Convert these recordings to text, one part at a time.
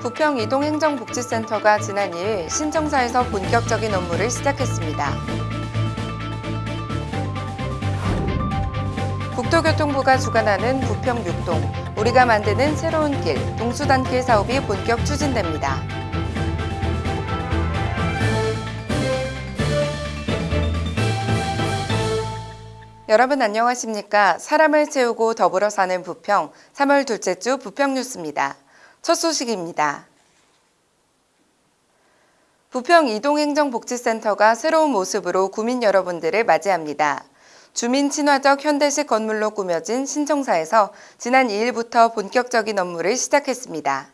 부평 이동행정복지센터가 지난 2일 신청사에서 본격적인 업무를 시작했습니다. 국토교통부가 주관하는 부평 6동, 우리가 만드는 새로운 길, 동수단길 사업이 본격 추진됩니다. 여러분 안녕하십니까? 사람을 채우고 더불어 사는 부평 3월 둘째 주 부평 뉴스입니다. 첫 소식입니다. 부평 이동행정복지센터가 새로운 모습으로 구민 여러분들을 맞이합니다. 주민 친화적 현대식 건물로 꾸며진 신청사에서 지난 2일부터 본격적인 업무를 시작했습니다.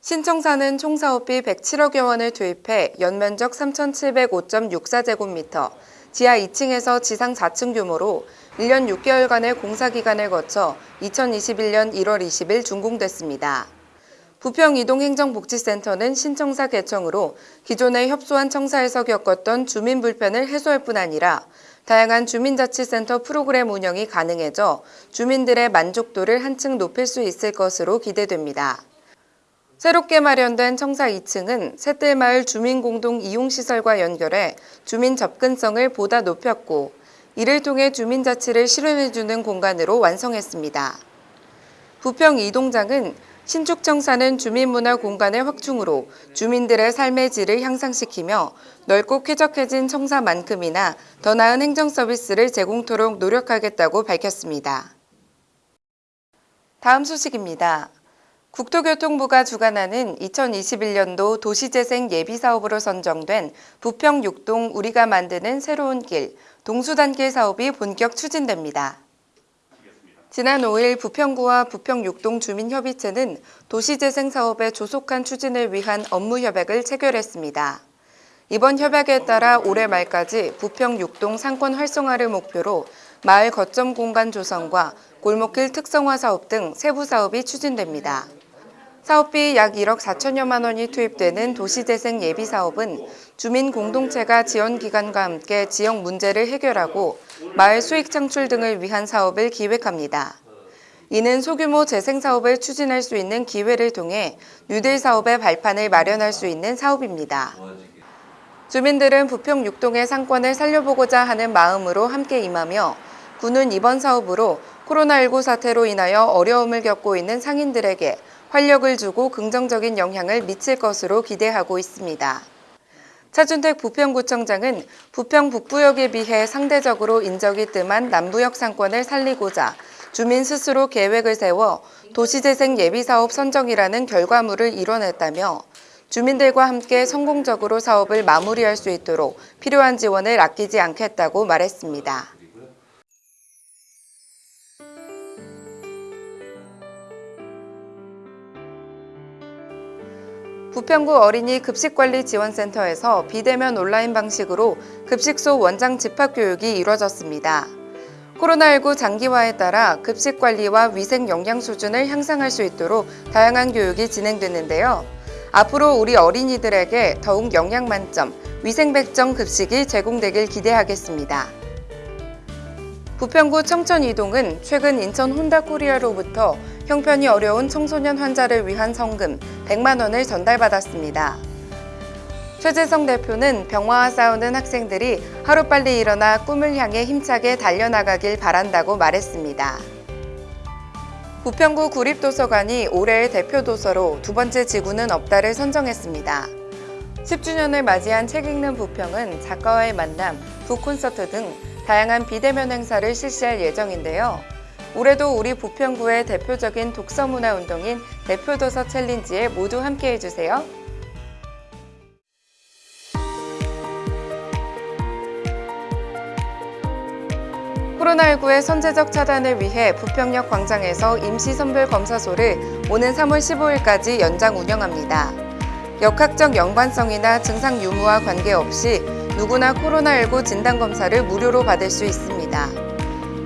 신청사는 총 사업비 107억여 원을 투입해 연면적 3,705.64제곱미터, 지하 2층에서 지상 4층 규모로 1년 6개월간의 공사기간을 거쳐 2021년 1월 20일 준공됐습니다. 부평 이동행정복지센터는 신청사 개청으로 기존에 협소한 청사에서 겪었던 주민 불편을 해소할 뿐 아니라 다양한 주민자치센터 프로그램 운영이 가능해져 주민들의 만족도를 한층 높일 수 있을 것으로 기대됩니다. 새롭게 마련된 청사 2층은 새뜰마을 주민공동 이용시설과 연결해 주민 접근성을 보다 높였고 이를 통해 주민자치를 실현해주는 공간으로 완성했습니다. 부평 이동장은 신축 청사는 주민문화 공간의 확충으로 주민들의 삶의 질을 향상시키며 넓고 쾌적해진 청사만큼이나 더 나은 행정 서비스를 제공토록 노력하겠다고 밝혔습니다. 다음 소식입니다. 국토교통부가 주관하는 2021년도 도시재생 예비사업으로 선정된 부평 6동 우리가 만드는 새로운 길, 동수단길 사업이 본격 추진됩니다. 지난 5일 부평구와 부평 6동 주민협의체는 도시재생 사업의 조속한 추진을 위한 업무 협약을 체결했습니다. 이번 협약에 따라 올해 말까지 부평 6동 상권 활성화를 목표로 마을 거점 공간 조성과 골목길 특성화 사업 등 세부 사업이 추진됩니다. 사업비 약 1억 4천여만 원이 투입되는 도시재생 예비사업은 주민 공동체가 지원기관과 함께 지역 문제를 해결하고 마을 수익 창출 등을 위한 사업을 기획합니다. 이는 소규모 재생사업을 추진할 수 있는 기회를 통해 뉴딜 사업의 발판을 마련할 수 있는 사업입니다. 주민들은 부평 6동의 상권을 살려보고자 하는 마음으로 함께 임하며 군은 이번 사업으로 코로나19 사태로 인하여 어려움을 겪고 있는 상인들에게 활력을 주고 긍정적인 영향을 미칠 것으로 기대하고 있습니다. 차준택 부평구청장은 부평 북부역에 비해 상대적으로 인적이 뜸한 남부역 상권을 살리고자 주민 스스로 계획을 세워 도시재생 예비사업 선정이라는 결과물을 이뤄냈다며 주민들과 함께 성공적으로 사업을 마무리할 수 있도록 필요한 지원을 아끼지 않겠다고 말했습니다. 부평구 어린이 급식관리지원센터에서 비대면 온라인 방식으로 급식소 원장 집합교육이 이뤄졌습니다. 코로나19 장기화에 따라 급식 관리와 위생 영양 수준을 향상할 수 있도록 다양한 교육이 진행됐는데요. 앞으로 우리 어린이들에게 더욱 영양 만점, 위생 백정 급식이 제공되길 기대하겠습니다. 부평구 청천 이동은 최근 인천 혼다코리아로부터 형편이 어려운 청소년 환자를 위한 성금 100만 원을 전달받았습니다. 최재성 대표는 병화와 싸우는 학생들이 하루빨리 일어나 꿈을 향해 힘차게 달려나가길 바란다고 말했습니다. 부평구 구립도서관이 올해의 대표 도서로 두 번째 지구는 없다를 선정했습니다. 10주년을 맞이한 책 읽는 부평은 작가와의 만남, 북콘서트 등 다양한 비대면 행사를 실시할 예정인데요. 올해도 우리 부평구의 대표적인 독서문화 운동인 대표도서 챌린지에 모두 함께 해주세요. 코로나19의 선제적 차단을 위해 부평역 광장에서 임시선별 검사소를 오는 3월 15일까지 연장 운영합니다. 역학적 연관성이나 증상 유무와 관계없이 누구나 코로나19 진단검사를 무료로 받을 수 있습니다.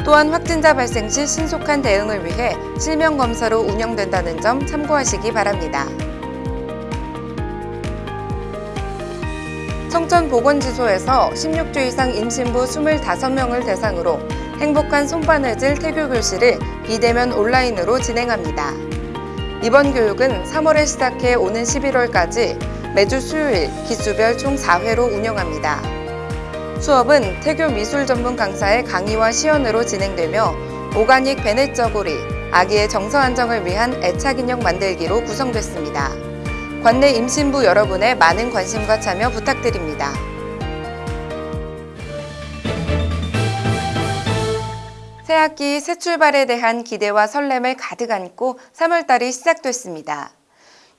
또한 확진자 발생 시 신속한 대응을 위해 실명검사로 운영된다는 점 참고하시기 바랍니다. 청천보건지소에서 16주 이상 임신부 25명을 대상으로 행복한 손바느질 태교 교실을 비대면 온라인으로 진행합니다. 이번 교육은 3월에 시작해 오는 11월까지 매주 수요일 기수별 총 4회로 운영합니다. 수업은 태교 미술 전문 강사의 강의와 시연으로 진행되며 오가닉 베넷 저고리, 아기의 정서 안정을 위한 애착 인형 만들기로 구성됐습니다. 관내 임신부 여러분의 많은 관심과 참여 부탁드립니다. 새학기 새 출발에 대한 기대와 설렘을 가득 안고 3월달이 시작됐습니다.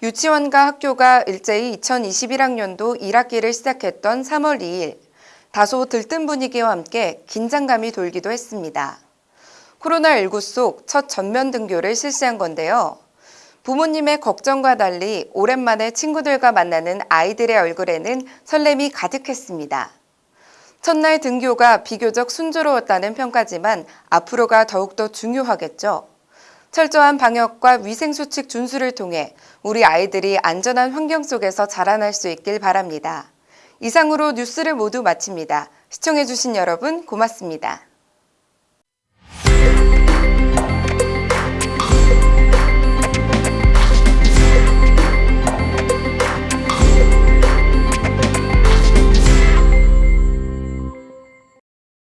유치원과 학교가 일제히 2021학년도 1학기를 시작했던 3월 2일, 다소 들뜬 분위기와 함께 긴장감이 돌기도 했습니다. 코로나19 속 첫 전면 등교를 실시한 건데요. 부모님의 걱정과 달리 오랜만에 친구들과 만나는 아이들의 얼굴에는 설렘이 가득했습니다. 첫날 등교가 비교적 순조로웠다는 평가지만 앞으로가 더욱더 중요하겠죠. 철저한 방역과 위생수칙 준수를 통해 우리 아이들이 안전한 환경 속에서 자라날 수 있길 바랍니다. 이상으로 뉴스를 모두 마칩니다. 시청해주신 여러분 고맙습니다.